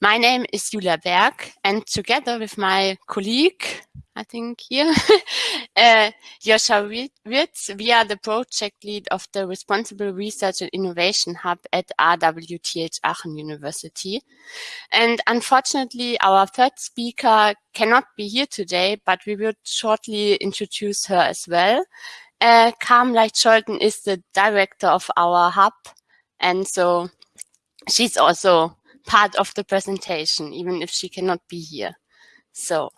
My name is Julia Berg, and together with my colleague, I think here, uh, Joscha we are the project lead of the Responsible Research and Innovation Hub at RWTH Aachen University. And unfortunately, our third speaker cannot be here today, but we will shortly introduce her as well. Uh, Carmen Leicht-Scholten is the director of our hub, and so she's also part of the presentation, even if she cannot be here. So,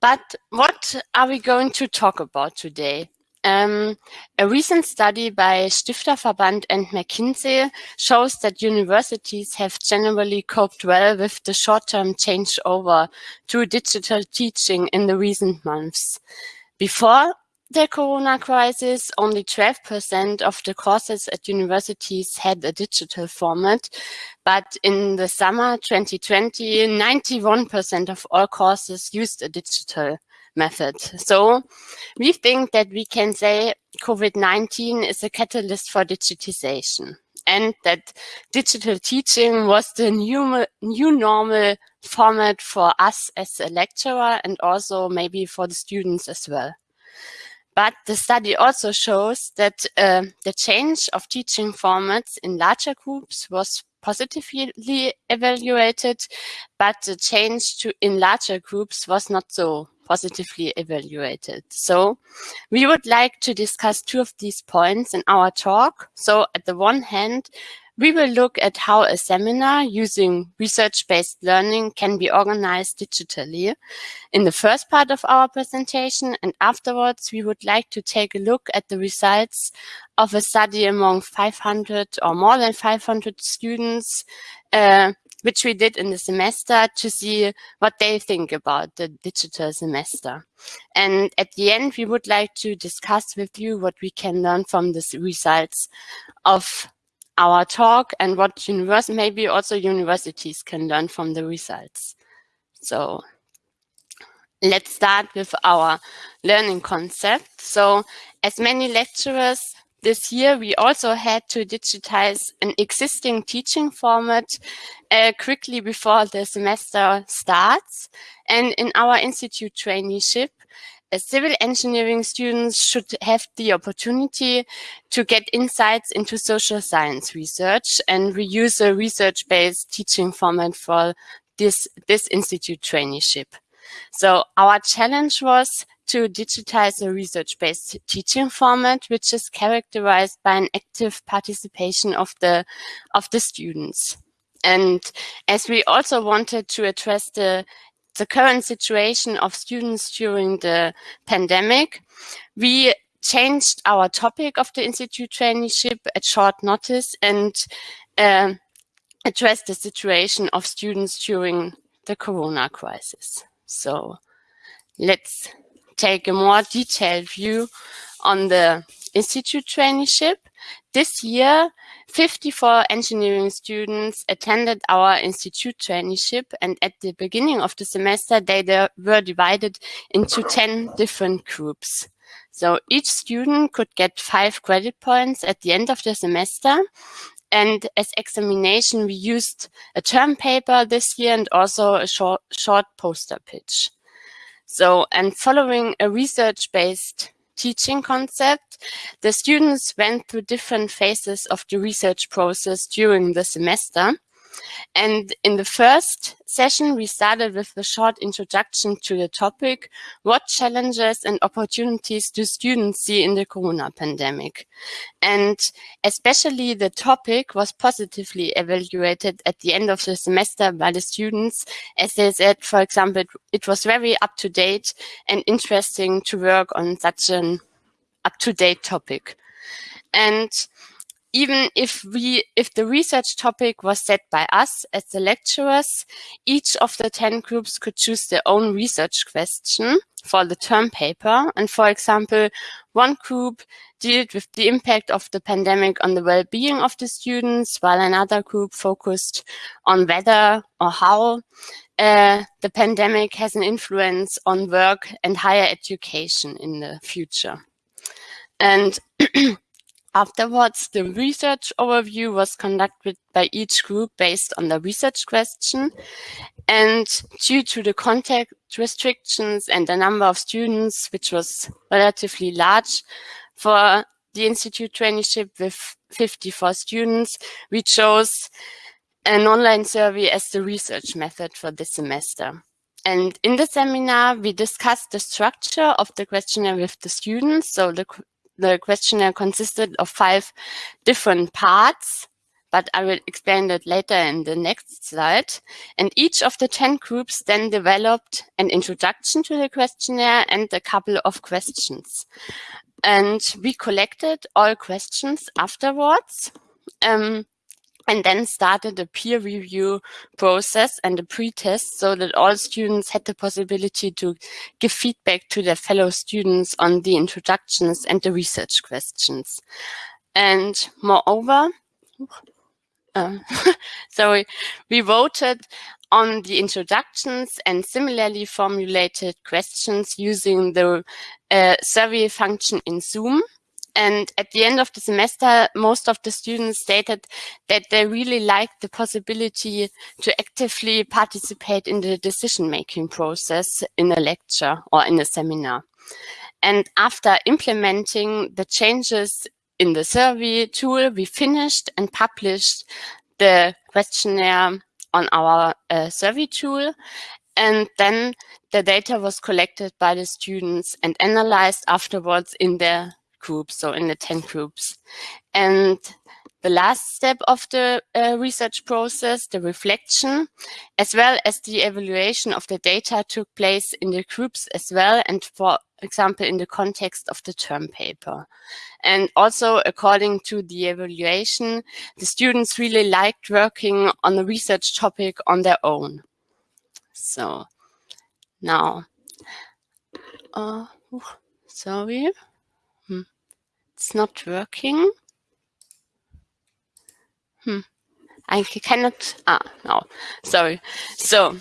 but what are we going to talk about today? Um, a recent study by Stifterverband and McKinsey shows that universities have generally coped well with the short-term changeover to digital teaching in the recent months. Before the corona crisis, only 12% of the courses at universities had a digital format, but in the summer 2020, 91% of all courses used a digital method. So we think that we can say COVID-19 is a catalyst for digitization and that digital teaching was the new, new normal format for us as a lecturer and also maybe for the students as well. But the study also shows that uh, the change of teaching formats in larger groups was positively evaluated, but the change to in larger groups was not so positively evaluated. So we would like to discuss two of these points in our talk. So at the one hand, we will look at how a seminar using research-based learning can be organized digitally in the first part of our presentation. And afterwards, we would like to take a look at the results of a study among 500 or more than 500 students, uh, which we did in the semester to see what they think about the digital semester. And at the end, we would like to discuss with you what we can learn from the results of our talk and what university, maybe also universities can learn from the results. So let's start with our learning concept. So as many lecturers this year, we also had to digitize an existing teaching format uh, quickly before the semester starts. And in our institute traineeship, civil engineering students should have the opportunity to get insights into social science research and we use a research-based teaching format for this, this institute traineeship. So our challenge was to digitize a research-based teaching format, which is characterized by an active participation of the, of the students. And as we also wanted to address the the current situation of students during the pandemic, we changed our topic of the Institute traineeship at short notice and uh, addressed the situation of students during the Corona crisis. So let's take a more detailed view on the Institute traineeship. This year, 54 engineering students attended our institute traineeship and at the beginning of the semester they were divided into 10 different groups. So each student could get five credit points at the end of the semester and as examination we used a term paper this year and also a short, short poster pitch. So and following a research-based teaching concept, the students went through different phases of the research process during the semester. And in the first session, we started with a short introduction to the topic, what challenges and opportunities do students see in the corona pandemic? And especially the topic was positively evaluated at the end of the semester by the students, as they said, for example, it was very up to date and interesting to work on such an up to date topic. And even if we if the research topic was set by us as the lecturers, each of the 10 groups could choose their own research question for the term paper. And for example, one group dealt with the impact of the pandemic on the well-being of the students, while another group focused on whether or how uh, the pandemic has an influence on work and higher education in the future. And Afterwards, the research overview was conducted by each group based on the research question. And due to the contact restrictions and the number of students, which was relatively large for the Institute traineeship with 54 students, we chose an online survey as the research method for this semester. And in the seminar, we discussed the structure of the questionnaire with the students. So the the questionnaire consisted of five different parts, but I will explain that later in the next slide. And each of the 10 groups then developed an introduction to the questionnaire and a couple of questions. And we collected all questions afterwards. Um, and then started a peer review process and a pre-test so that all students had the possibility to give feedback to their fellow students on the introductions and the research questions. And moreover, uh, we voted on the introductions and similarly formulated questions using the uh, survey function in Zoom. And at the end of the semester, most of the students stated that they really liked the possibility to actively participate in the decision-making process in a lecture or in a seminar. And after implementing the changes in the survey tool, we finished and published the questionnaire on our uh, survey tool. And then the data was collected by the students and analyzed afterwards in their groups, so in the 10 groups. And the last step of the uh, research process, the reflection, as well as the evaluation of the data took place in the groups as well, and for example, in the context of the term paper. And also, according to the evaluation, the students really liked working on a research topic on their own. So now, uh, sorry. It's not working. Hmm. I cannot, ah, no, sorry. So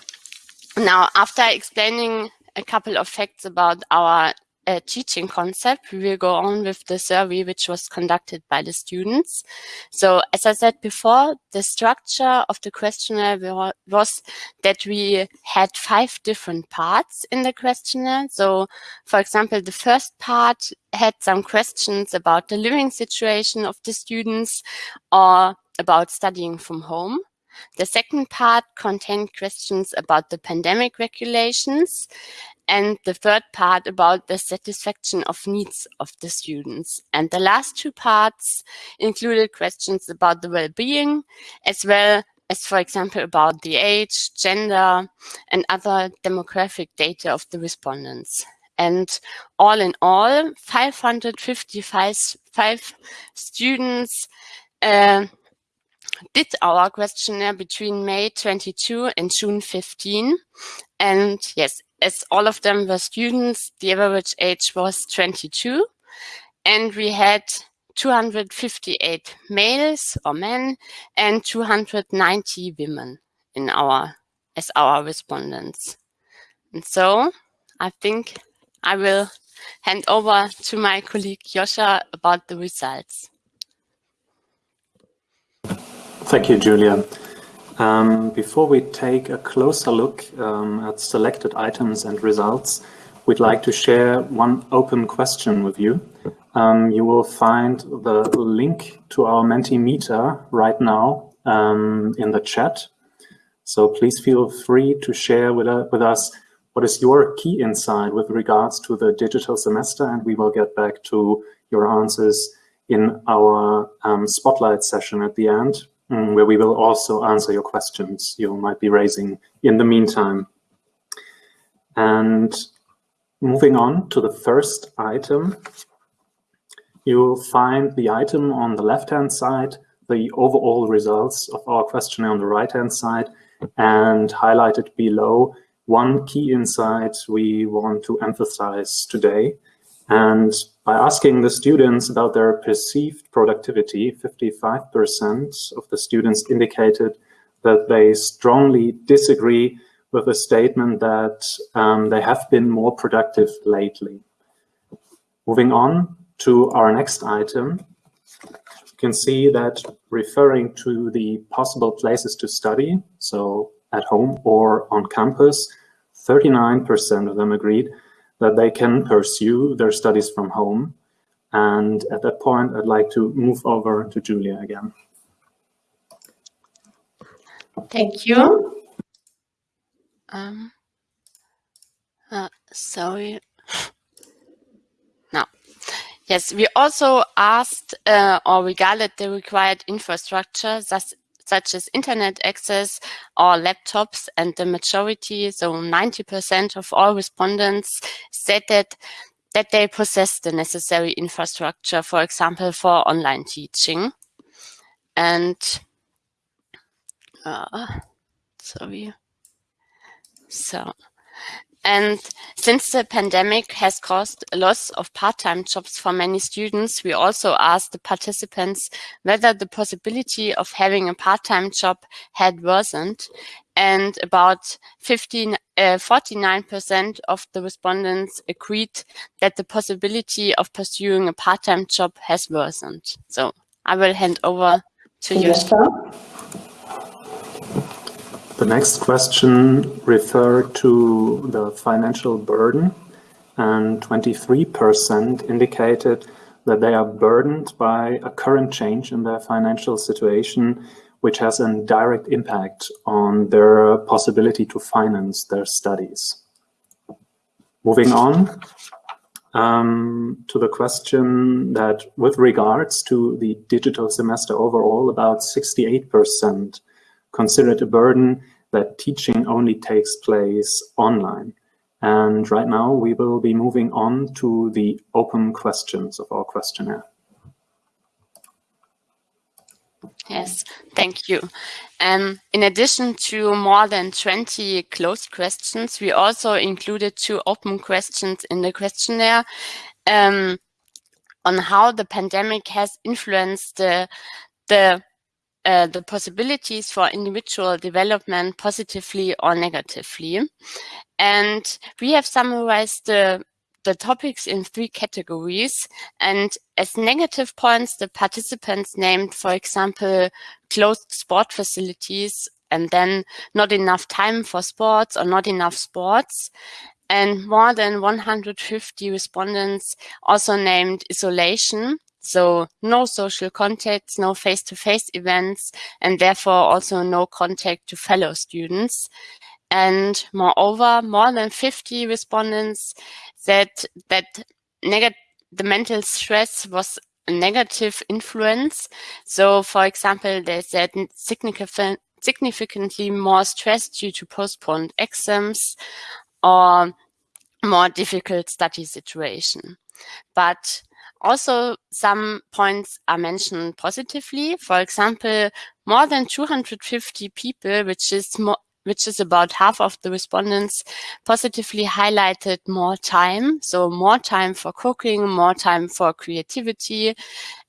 now after explaining a couple of facts about our teaching concept, we will go on with the survey which was conducted by the students. So as I said before, the structure of the questionnaire was that we had five different parts in the questionnaire. So for example, the first part had some questions about the living situation of the students or about studying from home. The second part contained questions about the pandemic regulations and the third part about the satisfaction of needs of the students. And the last two parts included questions about the well-being, as well as, for example, about the age, gender, and other demographic data of the respondents. And all in all, 555 five students uh, did our questionnaire between May 22 and June 15. And yes, as all of them were students, the average age was 22. And we had 258 males or men and 290 women in our as our respondents. And so I think I will hand over to my colleague Joscha about the results. Thank you, Julia. Um, before we take a closer look um, at selected items and results, we'd like to share one open question with you. Um, you will find the link to our Mentimeter right now um, in the chat. So please feel free to share with, uh, with us what is your key insight with regards to the digital semester, and we will get back to your answers in our um, spotlight session at the end Mm. where we will also answer your questions you might be raising in the meantime. And moving on to the first item, you will find the item on the left-hand side, the overall results of our questionnaire on the right-hand side, and highlighted below one key insight we want to emphasize today. And by asking the students about their perceived productivity, 55% of the students indicated that they strongly disagree with the statement that um, they have been more productive lately. Moving on to our next item, you can see that referring to the possible places to study, so at home or on campus, 39% of them agreed that they can pursue their studies from home. And at that point, I'd like to move over to Julia again. Thank you. Um, uh, sorry. Now, yes, we also asked uh, or regarded the required infrastructure, such, such as internet access or laptops, and the majority, so 90% of all respondents said that that they possess the necessary infrastructure, for example, for online teaching. And uh, sorry. So and since the pandemic has caused a loss of part-time jobs for many students, we also asked the participants whether the possibility of having a part-time job had worsened. And about 15, 49% uh, of the respondents agreed that the possibility of pursuing a part-time job has worsened. So I will hand over to you. The next question referred to the financial burden and 23% indicated that they are burdened by a current change in their financial situation which has a direct impact on their possibility to finance their studies. Moving on um, to the question that with regards to the digital semester overall, about 68% consider it a burden that teaching only takes place online. And right now we will be moving on to the open questions of our questionnaire. Yes, thank you. Um, in addition to more than 20 closed questions, we also included two open questions in the questionnaire um, on how the pandemic has influenced the, the uh, the possibilities for individual development positively or negatively. And we have summarized the, the topics in three categories. And as negative points, the participants named, for example, closed sport facilities and then not enough time for sports or not enough sports. And more than 150 respondents also named isolation so no social contacts, no face-to-face -face events, and therefore also no contact to fellow students. And moreover, more than 50 respondents said that the mental stress was a negative influence. So for example, they said significant, significantly more stress due to postponed exams or more difficult study situation. But also, some points are mentioned positively. For example, more than 250 people, which is more, which is about half of the respondents, positively highlighted more time. So more time for cooking, more time for creativity.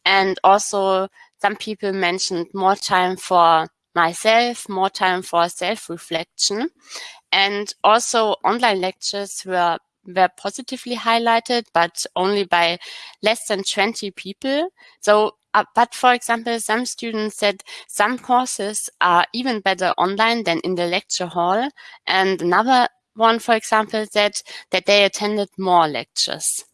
And also some people mentioned more time for myself, more time for self-reflection. And also online lectures were were positively highlighted, but only by less than 20 people. So, uh, but for example, some students said some courses are even better online than in the lecture hall. And another one, for example, said that they attended more lectures.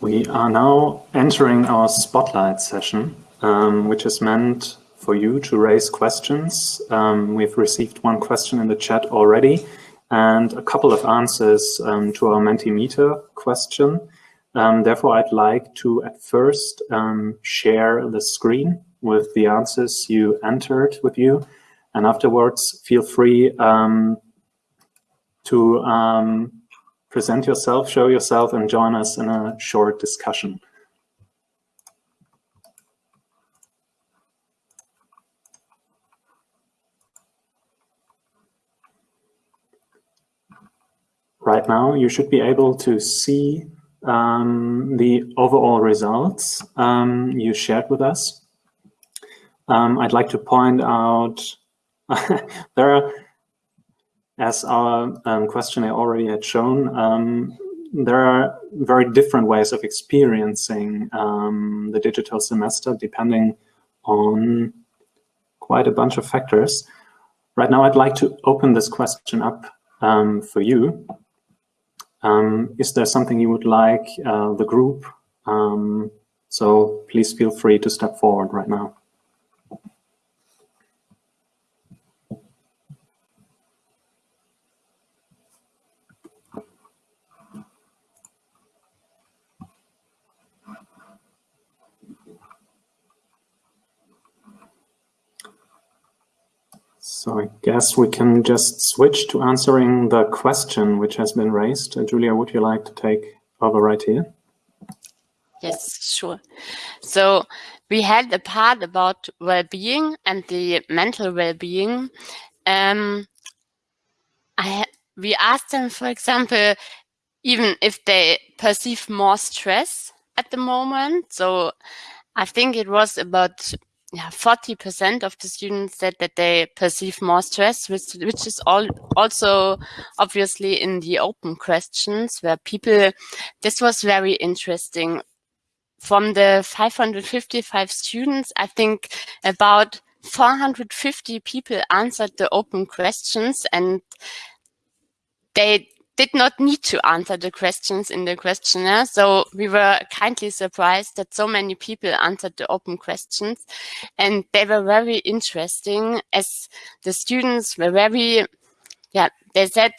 We are now entering our spotlight session, um, which is meant for you to raise questions. Um, we've received one question in the chat already and a couple of answers um, to our Mentimeter question. Um, therefore, I'd like to at first um, share the screen with the answers you entered with you. And afterwards, feel free um, to um, present yourself, show yourself, and join us in a short discussion. Right now, you should be able to see um, the overall results um, you shared with us. Um, I'd like to point out there are as our um, questionnaire already had shown, um, there are very different ways of experiencing um, the digital semester depending on quite a bunch of factors. Right now, I'd like to open this question up um, for you. Um, is there something you would like uh, the group? Um, so please feel free to step forward right now. So I guess we can just switch to answering the question which has been raised. Uh, Julia, would you like to take over right here? Yes, sure. So we had a part about well-being and the mental well-being. Um, I we asked them, for example, even if they perceive more stress at the moment. So I think it was about yeah, 40% of the students said that they perceive more stress, which, which is all also obviously in the open questions where people, this was very interesting. From the 555 students, I think about 450 people answered the open questions and they did not need to answer the questions in the questionnaire. So we were kindly surprised that so many people answered the open questions and they were very interesting as the students were very, yeah, they said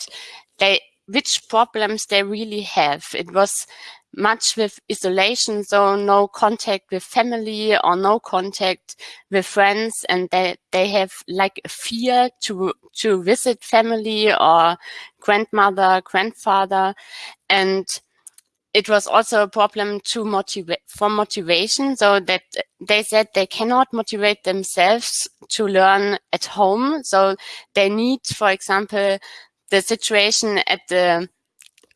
they, which problems they really have. It was much with isolation, so no contact with family or no contact with friends, and they they have like a fear to to visit family or grandmother, grandfather, and it was also a problem to motivate for motivation so that they said they cannot motivate themselves to learn at home. So they need for example the situation at the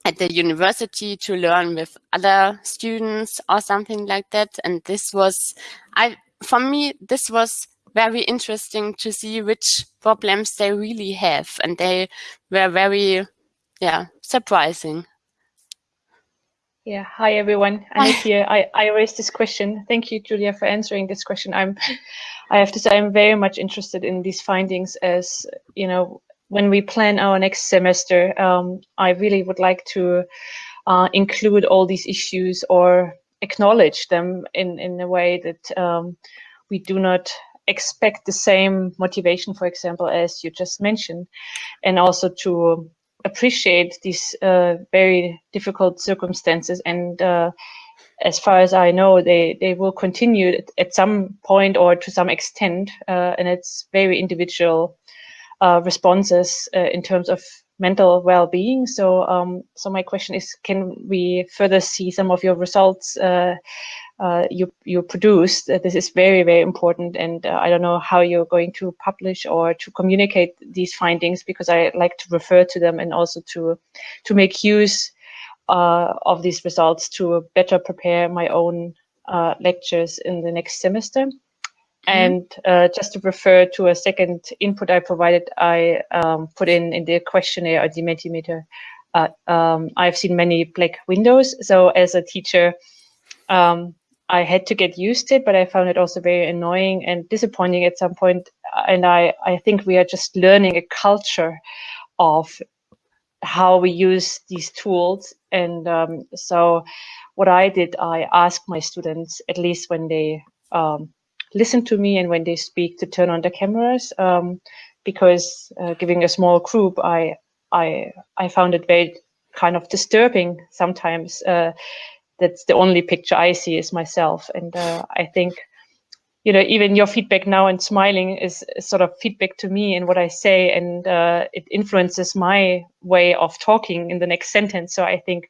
at the university to learn with other students or something like that. And this was, I, for me, this was very interesting to see which problems they really have. And they were very, yeah, surprising. Yeah, hi everyone. I'm here. I, I raised this question. Thank you, Julia, for answering this question. I'm, I have to say, I'm very much interested in these findings as, you know, when we plan our next semester, um, I really would like to uh, include all these issues or acknowledge them in, in a way that um, we do not expect the same motivation, for example, as you just mentioned, and also to appreciate these uh, very difficult circumstances. And uh, as far as I know, they, they will continue at, some point or to some extent, uh, and it's very individual uh, responses uh, in terms of mental well-being. So, um, so my question is, can we further see some of your results uh, uh you you produced? this is very very important, and uh, I don't know how you're going to publish or to communicate these findings because I like to refer to them and also to to make use uh, of these results to better prepare my own lectures in the next semester. Mm-hmm. And uh, just to refer to a second input I provided, I um, put in in the questionnaire or the Mentimeter. Uh, um, I've seen many black windows. So as a teacher, um, I had to get used to it, but I found it also very annoying and disappointing at some point. And I, I think we are just learning a culture of how we use these tools. And um, so what I did, I asked my students, at least when they um, listen to me and when they speak to turn on the cameras um, because uh, giving a small group, I, I, I found it very kind of disturbing sometimes. Uh, that's the only picture I see is myself. And uh, I think, you know, even your feedback now and smiling is, is sort of feedback to me and what I say, and uh, it influences my way of talking in the next sentence. So I think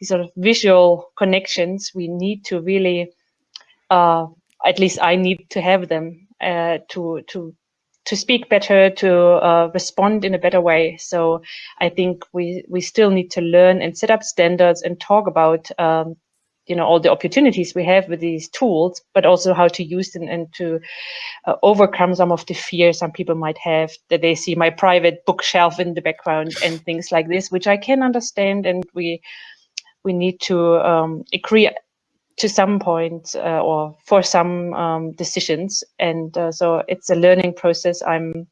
these sort of visual connections we need to really uh, at least I need to have them uh, to to to speak better, to uh, respond in a better way. So I think we we still need to learn and set up standards and talk about um, you know all the opportunities we have with these tools but also how to use them and to uh, overcome some of the fears some people might have that they see my private bookshelf in the background and things like this which i can understand and we we need to um, agree to some point uh, or for some um, decisions. And uh, so it's a learning process. I'm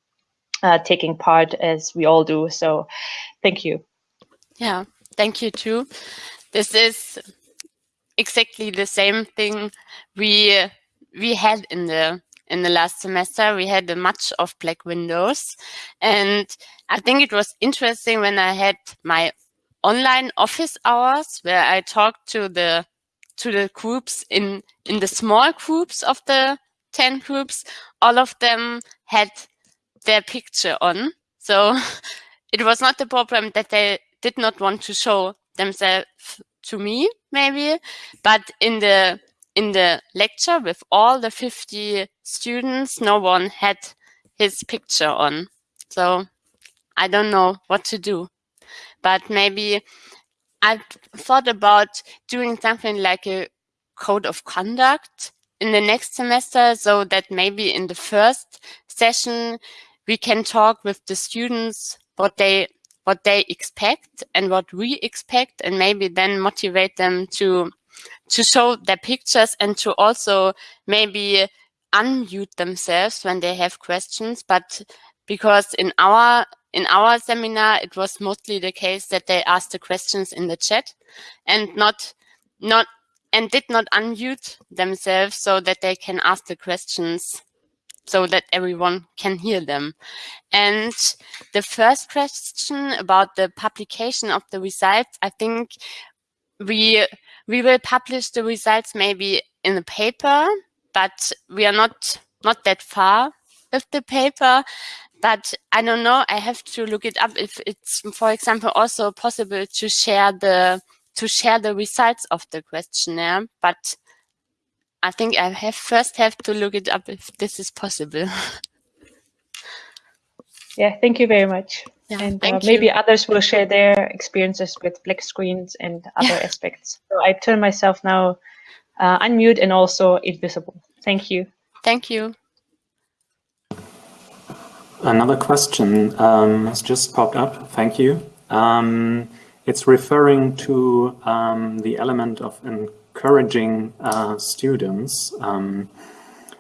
uh, taking part as we all do. So thank you. Yeah thank you too. This is exactly the same thing we we had in the in the last semester. We had a much of black windows, and I think it was interesting when I had my online office hours where I talked to the to the groups in in the small groups of the 10 groups all of them had their picture on. So it was not the problem that they did not want to show themselves to me maybe but in the in the lecture with all the 50 students no one had his picture on. So i don't know what to do. But maybe i've thought about doing something like a code of conduct in the next semester so that maybe in the first session we can talk with the students what they what they expect and what we expect and maybe then motivate them to to show their pictures and to also maybe unmute themselves when they have questions. But because in our in our seminar it was mostly the case that they asked the questions in the chat and not not and did not unmute themselves so that they can ask the questions so that everyone can hear them. And the first question about the publication of the results, I think we we will publish the results maybe in a paper, but we are not not that far with the paper. But I don't know, I have to look it up if it's, for example, also possible to share the to share the results of the questionnaire. But I think I have first have to look it up if this is possible. yeah, thank you very much. Yeah, and uh, maybe you. others will share their experiences with black screens and other yeah. aspects. So I turn myself now uh, unmute and also invisible. Thank you. Thank you. Another question um, has just popped up. Thank you. Um, it's referring to um, the element of encouraging uh, students. Um,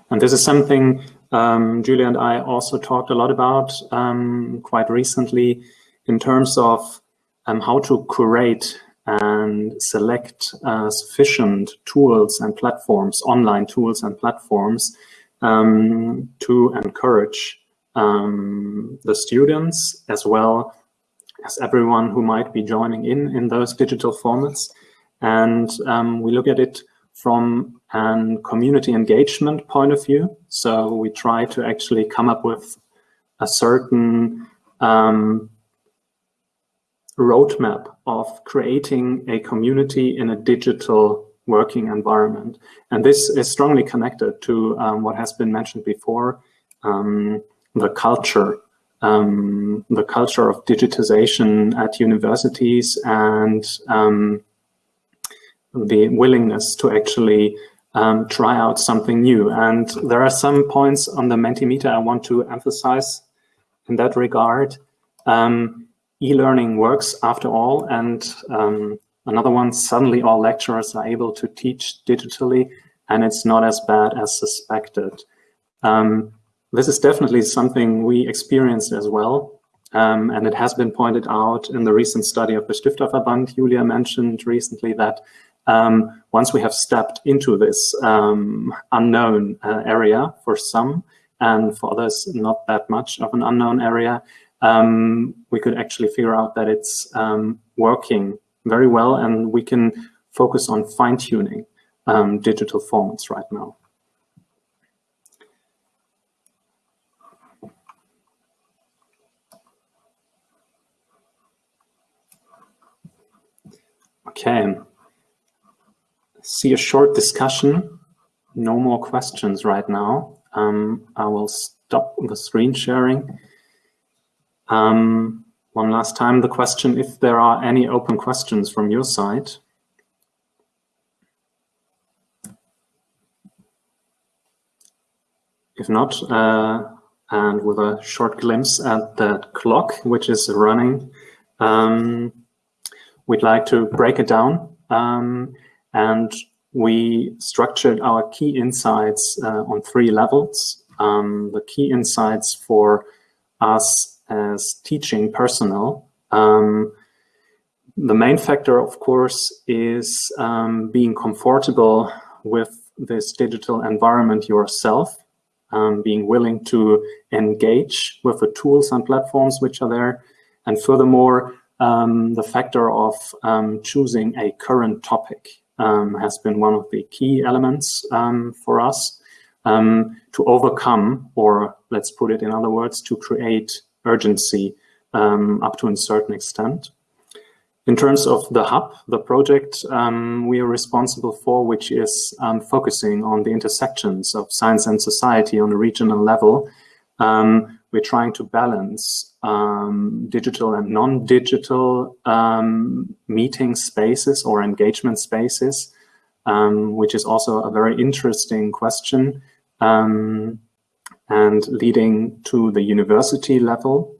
and this is something um, Julia and I also talked a lot about um, quite recently in terms of how to curate and select uh, sufficient tools and platforms, online tools and platforms to encourage um, the students as well as everyone who might be joining in in those digital formats. And um, we look at it from a community engagement point of view. So we try to actually come up with a certain um, roadmap of creating a community in a digital working environment. And this is strongly connected to um, what has been mentioned before, um, the culture, um, the culture of digitization at universities and um, the willingness to actually um, try out something new. And there are some points on the Mentimeter I want to emphasize in that regard. Um, E-learning works after all, and um, another one, suddenly all lecturers are able to teach digitally, and it's not as bad as suspected. Um, this is definitely something we experienced as well. Um, and it has been pointed out in the recent study of the Stifterverband. Julia mentioned recently that um, once we have stepped into this um, unknown uh, area for some, and for others not that much of an unknown area, um, we could actually figure out that it's um, working very well and we can focus on fine-tuning um, digital formats right now. Okay. See a short discussion. No more questions right now. Um, I will stop the screen sharing. Um, one last time, the question, if there are any open questions from your side. If not, uh, and with a short glimpse at the clock, which is running, um, we'd like to break it down. Um, and we structured our key insights uh, on three levels. Um, the key insights for us as teaching personnel. Um, the main factor, of course, is um, being comfortable with this digital environment yourself, um, being willing to engage with the tools and platforms which are there. And furthermore, um, the factor of um, choosing a current topic um, has been one of the key elements um, for us um, to overcome, or let's put it in other words, to create urgency up to a certain extent. In terms of the hub, the project um, we are responsible for, which is um, focusing on the intersections of science and society on a regional level, um, we're trying to balance um, digital and non-digital um, meeting spaces or engagement spaces, um, which is also a very interesting question and leading to the university level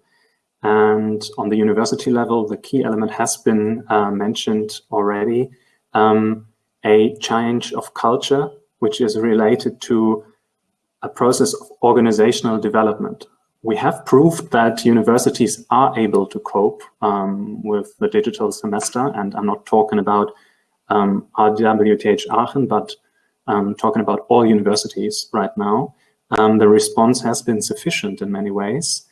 and on the university level, the key element has been uh, mentioned already, um, a change of culture, which is related to a process of organizational development. We have proved that universities are able to cope um, with the digital semester, and I'm not talking about um, RWTH Aachen, but um, talking about all universities right now. Um, the response has been sufficient in many ways.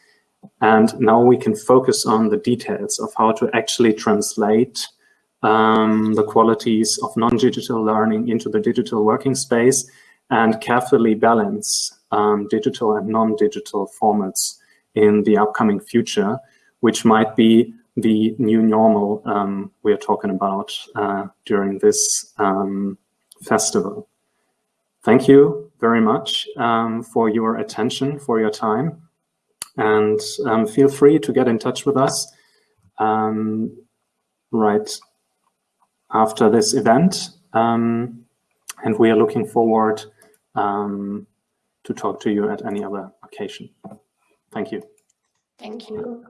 And now we can focus on the details of how to actually translate um, the qualities of non-digital learning into the digital working space and carefully balance um, digital and non-digital formats in the upcoming future, which might be the new normal um, we're talking about uh, during this um, festival. Thank you very much um, for your attention, for your time. And um, feel free to get in touch with us um, right after this event. Um, and we are looking forward um, to talk to you at any other occasion. Thank you. Thank you.